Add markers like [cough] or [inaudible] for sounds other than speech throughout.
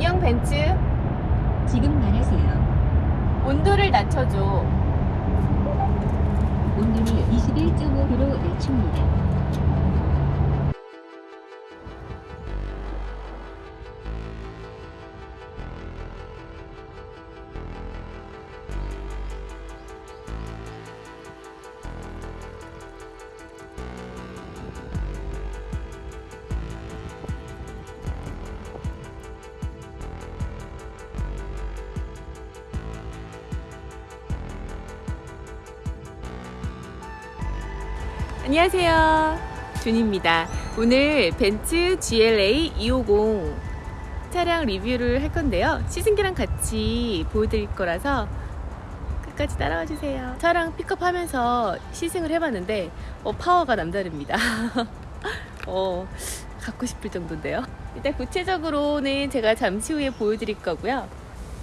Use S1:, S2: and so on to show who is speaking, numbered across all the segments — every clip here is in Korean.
S1: 안녕 벤츠
S2: 지금 말하세요.
S1: 온도를 낮춰줘
S2: 온도를 21.5도로 낮춥니다.
S1: 안녕하세요. 준입니다. 오늘 벤츠 GLA 250 차량 리뷰를 할 건데요. 시승기랑 같이 보여드릴 거라서 끝까지 따라와 주세요. 차량 픽업하면서 시승을 해봤는데 어, 파워가 남다릅니다. [laughs] 어, 갖고 싶을 정도인데요. 일단 구체적으로는 제가 잠시 후에 보여드릴 거고요.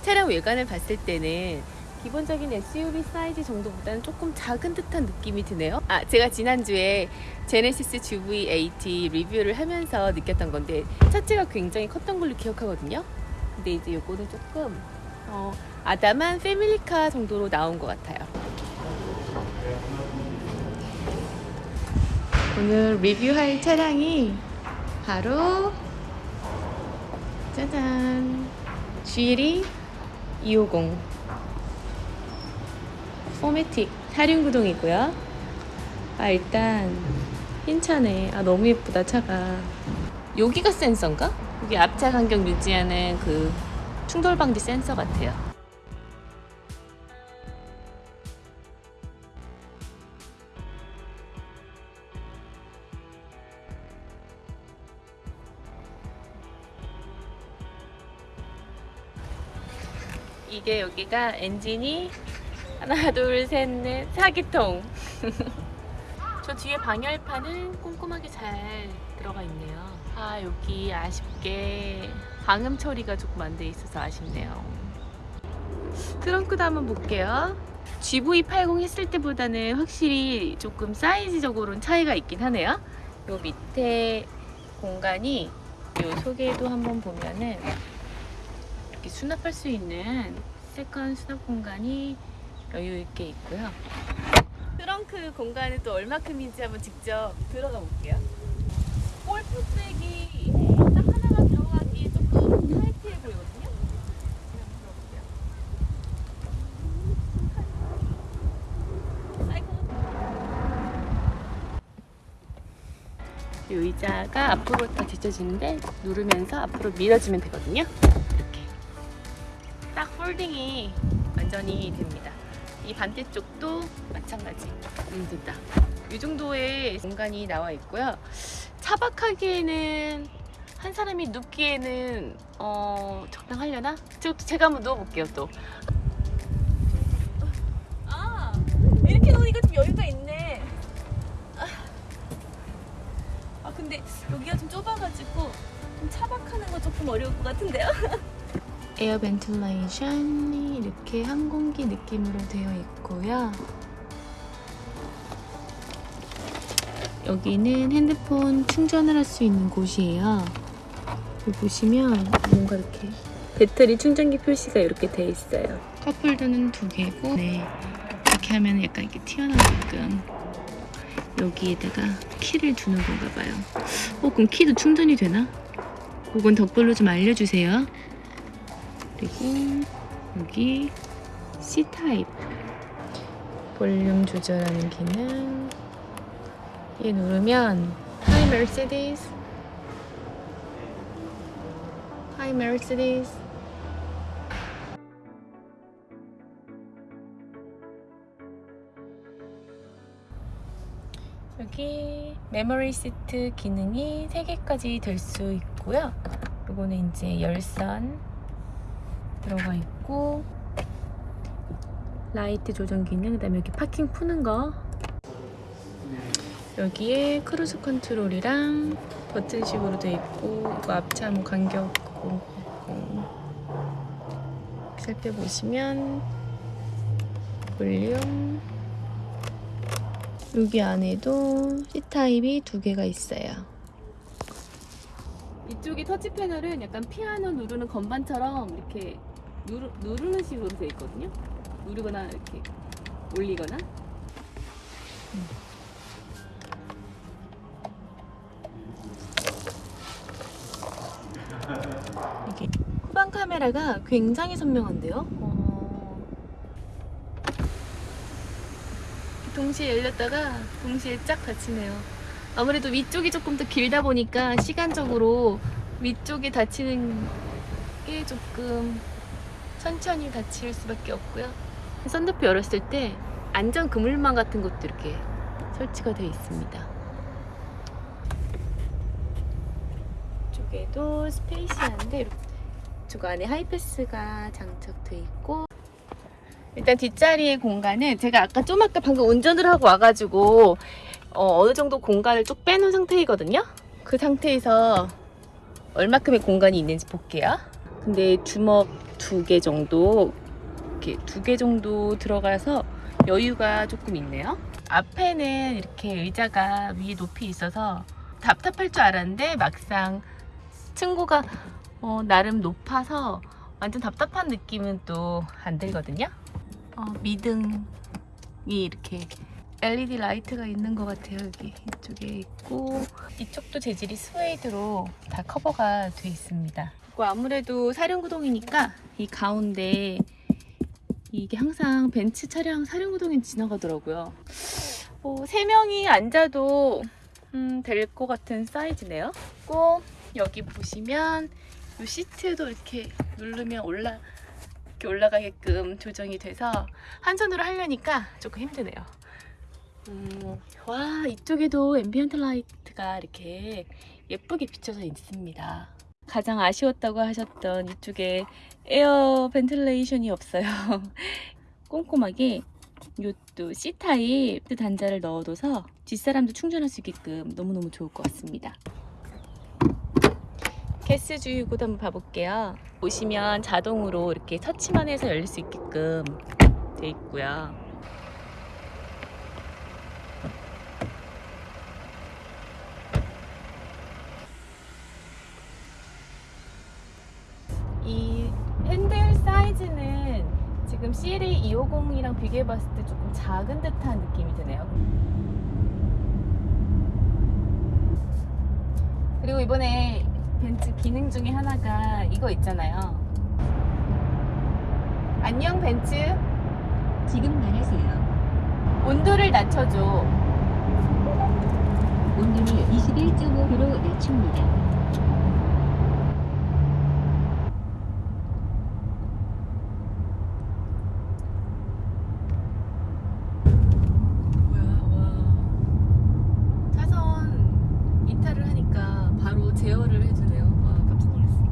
S1: 차량 외관을 봤을 때는 기본적인 SUV 사이즈 정도보다는 조금 작은 듯한 느낌이 드네요. 아, 제가 지난주에 제네시스 GV80 리뷰를 하면서 느꼈던 건데 차체가 굉장히 컸던 걸로 기억하거든요. 근데 이제 요거는 조금 어, 아담한 패밀리카 정도로 나온 것 같아요. 오늘 리뷰할 차량이 바로 짜잔 GLE 250 포매틱 사륜구동이고요. 아 일단 흰 차네. 아 너무 예쁘다 차가. 여기가 센서인가? 여기 앞차 간격 유지하는 그 충돌 방지 센서 같아요. 이게 여기가 엔진이 하나 둘 셋 넷. 사기통. 저 뒤에 방열판은 꼼꼼하게 잘 들어가 있네요. 아 여기 아쉽게 방음 처리가 조금 안 돼 있어서 아쉽네요. 트렁크도 한번 볼게요. GV80 했을 때보다는 확실히 조금 사이즈적으로는 차이가 있긴 하네요. 요 밑에 공간이 요 속에도 한번 보면은 이렇게 수납할 수 있는 second 수납 공간이 여유 있게 있고요. 트렁크 공간은 또 얼마큼인지 한번 직접 들어가 볼게요. 골프백이 딱 하나가 들어가기에 조금 타이트해 보이거든요. 이 의자가 앞으로 다 뒤쳐지는데 누르면서 앞으로 밀어주면 되거든요. 이렇게 딱 폴딩이 완전히 됩니다. 이 반대쪽도 마찬가지. 눈든다. 이 정도의 공간이 나와 있고요. 차박하기에는 한 사람이 눕기에는 어, 적당하려나? 저것도 제가 한번 누워볼게요 또. 아, 이렇게 놓으니까 좀 여유가 있네. 아 근데 여기가 좀 좁아가지고 좀 차박하는 거 조금 어려울 것 같은데요? [laughs] air ventilation이 이렇게 항공기 느낌으로 되어 있고요. 여기는 핸드폰 충전을 할 수 있는 곳이에요. 여기 보시면 뭔가 이렇게 배터리 충전기 표시가 이렇게 되어 있어요. 컵홀더는 두 개고 네, 이렇게 하면 약간 이렇게 튀어나오게끔 여기에다가 키를 두는 건가 봐요. 어, 그럼 키도 충전이 되나? 그건 댓글로 좀 알려주세요. 그리고 여기 C타입. 볼륨 조절하는 기능. 얘 누르면 Hi Mercedes. Hi Mercedes. 여기 메모리 시트 기능이 3개까지 될 수 있고요. 이거는 이제 열선 들어가 있고 라이트 조정 기능 그다음에 여기 파킹 푸는 거. 여기에 크루즈 컨트롤이랑 버튼식으로 돼 있고 이거 앞차 뭐 간격 그거 살펴보시면 볼륨. 여기 안에도 C타입이 두 개가 있어요 이쪽이 터치 패널은 약간 피아노 누르는 건반처럼 이렇게 누르, 누르는 식으로 되어 있거든요. 누르거나 이렇게 올리거나. 이게 후방 카메라가 굉장히 선명한데요. 어, 동시에 열렸다가 동시에 쫙 닫히네요. 아무래도 위쪽이 조금 더 길다 보니까 시간적으로 위쪽이 닫히는 게 조금 천천히 닫힐 수밖에 없고요. 썬루프 열었을 때 안전 그물망 같은 것도 이렇게 설치가 되어 있습니다. 이쪽에도 스페이시한데 이쪽 안에 하이패스가 장착돼 있고 일단 뒷자리의 공간은 제가 아까 좀 아까 방금 운전을 하고 와가지고 어, 느 정도 공간을 쭉 빼놓은 상태이거든요. 그 상태에서 얼마큼의 공간이 있는지 볼게요. 근데 주먹 두 개 정도 이렇게 두 개 정도 들어가서 여유가 조금 있네요. 앞에는 이렇게 의자가 위에 높이 있어서 답답할 줄 알았는데 막상 층고가 어, 나름 높아서 완전 답답한 느낌은 또 안 들거든요. 어, 미등이 이렇게 LED 라이트가 있는 것 같아요. 여기 이쪽에 있고 이쪽도 재질이 스웨이드로 다 커버가 돼 있습니다. 그리고 아무래도 사륜구동이니까 이 가운데 이게 항상 벤츠 차량 사륜구동이 지나가더라고요. 뭐, 세 명이 앉아도 음, 될것 같은 사이즈네요. 꼭 여기 보시면 이 시트도 이렇게 누르면 올라 이렇게 올라가게끔 조정이 돼서 한 손으로 하려니까 조금 힘드네요. 음, 와 이쪽에도 ambient light가 이렇게 예쁘게 비춰져 있습니다. 가장 아쉬웠다고 하셨던 이쪽에 air ventilation이 없어요. [laughs] 꼼꼼하게 이것도 C타입 단자를 넣어둬서 뒷사람도 충전할 수 있게끔 너무너무 좋을 것 같습니다. 개스 주유구도 한번 봐볼게요. 보시면 자동으로 이렇게 터치만 해서 열릴 수 있게끔 돼 있고요. 이 핸들 사이즈는 지금 CLA 250이랑 비교해봤을 때 조금 작은 듯한 느낌이 드네요. 그리고 이번에 벤츠 기능 중에 하나가 이거 있잖아요. 안녕 벤츠.
S2: 지금 말하세요.
S1: 온도를 낮춰줘.
S2: 온도를 21.5도로 낮춥니다.
S1: 뭐야, 와. 차선 이탈을 하니까 바로 제어를 해주네요. 와, 깜짝 놀랐어.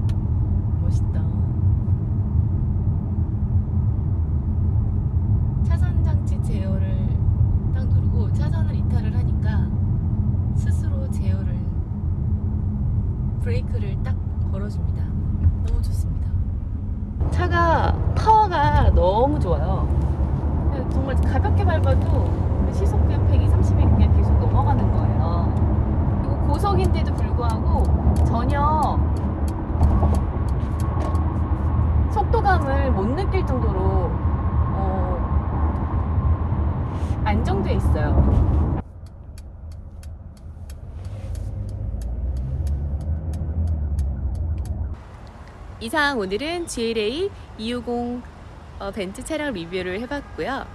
S1: 멋있다. 차선 장치 제어를 딱 누르고 차선을 이탈을 하니까 스스로 제어를 브레이크를 딱 걸어줍니다. 너무 좋습니다. 차가 파워가 너무 좋아요. 정말 가볍게 밟아도 시속 그냥 120이 그냥 계속 넘어가는 거예요. 그리고 고속인데도 불구하고 전혀 속도감을 못 느낄 정도로 어, 안정돼 있어요. 이상 오늘은 GLA 250 어, 벤츠 차량 리뷰를 해봤고요.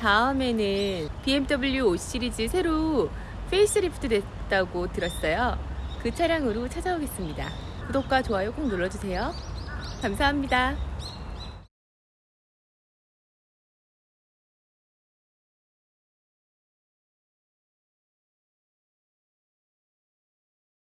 S1: 다음에는 BMW 5 시리즈 새로 페이스리프트 됐다고 들었어요. 그 차량으로 찾아오겠습니다. 구독과 좋아요 꼭 눌러주세요. 감사합니다.